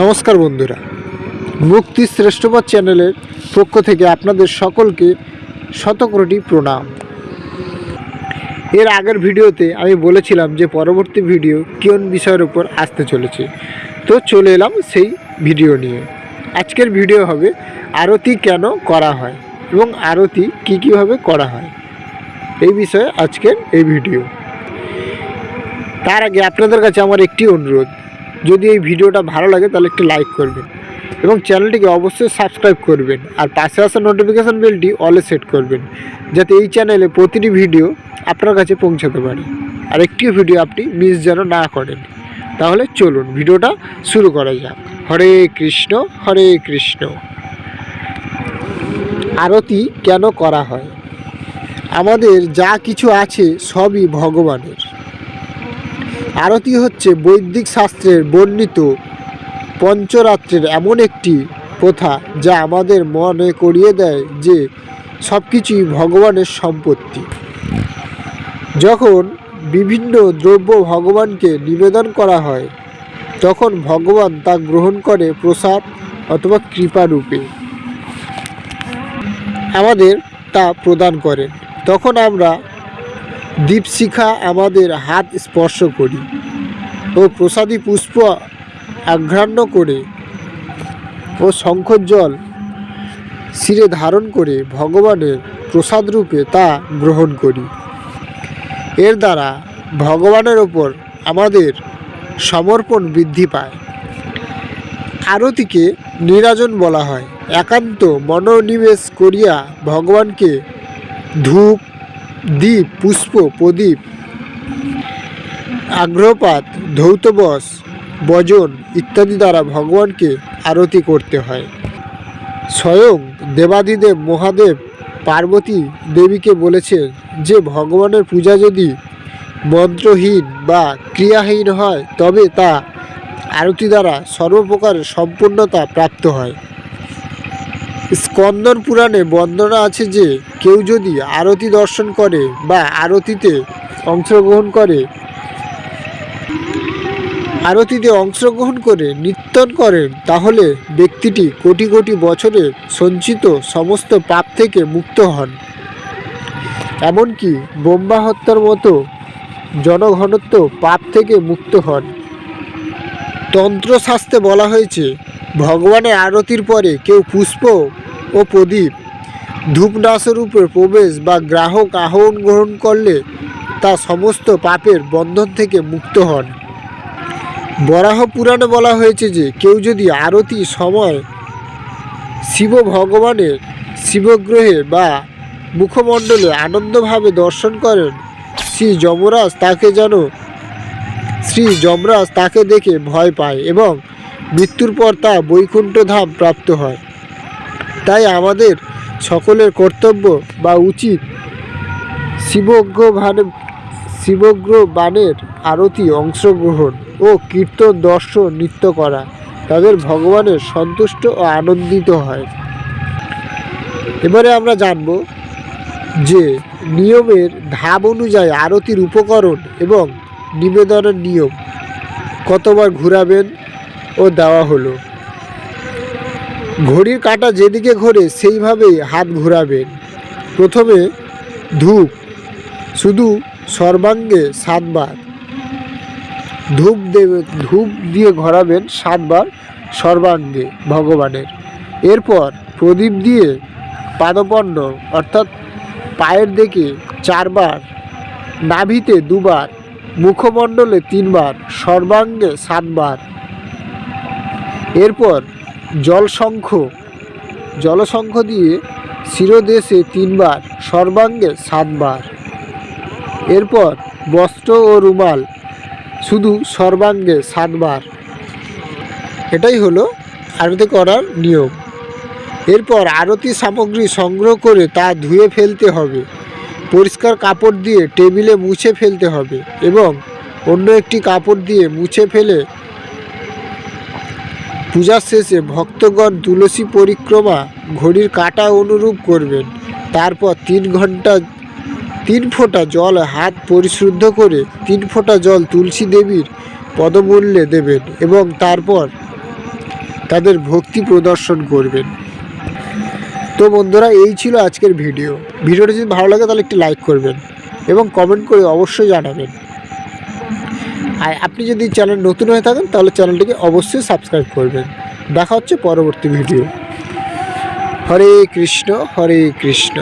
নমস্কার বন্ধুরা, মুক্তি শ্রেষ্ঠপদ চ্যানেলের পক্ষ থেকে আপনাদের সকলকে শতকোটি প্রণাম। এর আগের ভিডিওতে আমি বলেছিলাম যে পরবর্তী ভিডিও কোন বিষয়ের উপর আসতে চলেছে। তো চলে এলাম সেই ভিডিও নিয়ে। আজকের ভিডিও হবে আরতি কেন করা হয় এবং আরতি কী কীভাবে করা হয়। এই বিষয়ে আজকের এই ভিডিও। তার আগে আপনাদের কাছে আমার একটি অনুরোধ যদি এই ভিডিওটা ভালো লাগে তাহলে একটি লাইক করবেন এবং চ্যানেলটিকে অবশ্যই সাবস্ক্রাইব করবেন আর পাশে আসা নোটিফিকেশান বেলটি অলে সেট করবেন যাতে এই চ্যানেলে প্রতিটি ভিডিও আপনার কাছে পৌঁছাতে পারে। আর একটি ভিডিও আপনি মিস যেন না করেন। তাহলে চলুন ভিডিওটা শুরু করা যাক। হরে কৃষ্ণ হরে কৃষ্ণ। আরতি কেন করা হয়? আমাদের যা কিছু আছে সবই ভগবানের। আরতি হচ্ছে বৈদিক শাস্ত্রের বর্ণিত পঞ্চরাত্রের এমন একটি প্রথা যা আমাদের মনে করিয়ে দেয় যে সব কিছুই ভগবানের সম্পত্তি। যখন বিভিন্ন দ্রব্য ভগবানকে নিবেদন করা হয়, তখন ভগবান তা গ্রহণ করে প্রসাদ অথবা কৃপা রূপে আমাদের তা প্রদান করেন। তখন আমরা দীপশিখা আমাদের হাত স্পর্শ করি ও প্রসাদী পুষ্প আঘ্রাণ্য করে ও শঙ্খর জল শিরে ধারণ করে ভগবানের প্রসাদ রূপে তা গ্রহণ করি। এর দ্বারা ভগবানের ওপর আমাদের সমর্পণ বৃদ্ধি পায়। আরতিকে নিরাজন বলা হয়। একান্ত মনোনিবেশ করিয়া ভগবানকে ধূপ দ্বীপ, পুষ্প, প্রদীপ, আগ্রহপাত ধৌতবস বজন ইত্যাদি দ্বারা ভগবানকে আরতি করতে হয়। স্বয়ং দেবাদিদেব মহাদেব পার্বতী দেবীকে বলেছেন যে, ভগবানের পূজা যদি মন্ত্রহীন বা ক্রিয়াহীন হয়, তবে তা আরতি দ্বারা সর্বপ্রকার সম্পূর্ণতা প্রাপ্ত হয়। স্কন্দন পুরাণে বর্ণনা আছে যে, কেউ যদি আরতি দর্শন করে বা আরতিতে অংশগ্রহণ করে, আরতিতে অংশগ্রহণ করে নিত্যন করেন, তাহলে ব্যক্তিটি কোটি কোটি বছরে সঞ্চিত সমস্ত পাপ থেকে মুক্ত হন। এমনকি বোম্বা হত্যার মতো জনঘনত্ব পাপ থেকে মুক্ত হন। তন্ত্রশাস্ত্রে বলা হয়েছে ভগবানের আরতির পরে কেউ পুষ্প ও প্রদীপ ধূপনাশরূপে প্রবেশ বা গ্রাহক আহ্বান গ্রহণ করলে তা সমস্ত পাপের বন্ধন থেকে মুক্ত হন। বরাহ পুরাণে বলা হয়েছে যে, কেউ যদি আরতি সময় শিব ভগবানের শিবগ্রহে বা মুখমণ্ডলে আনন্দভাবে দর্শন করেন, শ্রী যমরাজ তাকে যেন, শ্রী যমরাজ তাকে দেখে ভয় পায় এবং মৃত্যুর পর তা বৈকুণ্ঠ ধাম প্রাপ্ত হয়। তাই আমাদের সকলের কর্তব্য বা উচিত শিবজ্ঞ ভান শিবগ্র বাণের আরতি, অংশগ্রহণ ও কীর্তন, দর্শন, নৃত্য করা। তাদের ভগবানের সন্তুষ্ট ও আনন্দিত হয়। এবারে আমরা জানব যে নিয়মের ধাপ অনুযায়ী আরতির উপকরণ এবং নিবেদনের নিয়ম কতবার ঘুরাবেন? ও দেওয়া হলো। ঘড়ির কাঁটা যেদিকে ঘোরে, সেইভাবেই হাত ঘোরাবেন প্রথমে ধূপ, শুধু সর্বাঙ্গে সাতবার। ধূপ দেবে, ধূপ দিয়ে ঘোরাবেন সাতবার সর্বাঙ্গে ভগবানের। এরপর প্রদীপ দিয়ে পাদপণ্ড, অর্থাৎ পায়ের দিকে চারবার, নাভিতে দুবার, মুখমণ্ডলে তিনবার, সর্বাঙ্গে সাতবার এরপর জলশঙ্খ জলশঙ্খ দিয়ে শিরোদেশে তিনবার, সর্বাঙ্গে সাতবার। এরপর বস্ত্র ও রুমাল শুধু সর্বাঙ্গে সাতবার। এটাই হলো আরতি করার নিয়ম। এরপর আরতি সামগ্রী সংগ্রহ করে তা ধুয়ে ফেলতে হবে। পরিষ্কার কাপড় দিয়ে টেবিলে মুছে ফেলতে হবে এবং অন্য একটি কাপড় দিয়ে মুছে ফেলে পূজার শেষে ভক্তগণ তুলসী পরিক্রমা ঘড়ির কাঁটা অনুরূপ করবেন। তারপর তিন ঘণ্টা, তিন ফোঁটা জল হাত পরিশুদ্ধ করে তিন ফোঁটা জল তুলসী দেবীর পদমূল্যে দেবেন এবং তারপর তাদের ভক্তি প্রদর্শন করবেন। তো বন্ধুরা, এই ছিল আজকের ভিডিও। ভিডিওটা যদি ভালো লাগে তাহলে একটি লাইক করবেন এবং কমেন্ট করে অবশ্যই জানাবেন। আর আপনি যদি চ্যানেল নতুন হয়ে থাকেন, তাহলে চ্যানেলটিকে অবশ্যই সাবস্ক্রাইব করবেন। দেখা হচ্ছে পরবর্তী ভিডিও। হরে কৃষ্ণ হরে কৃষ্ণ।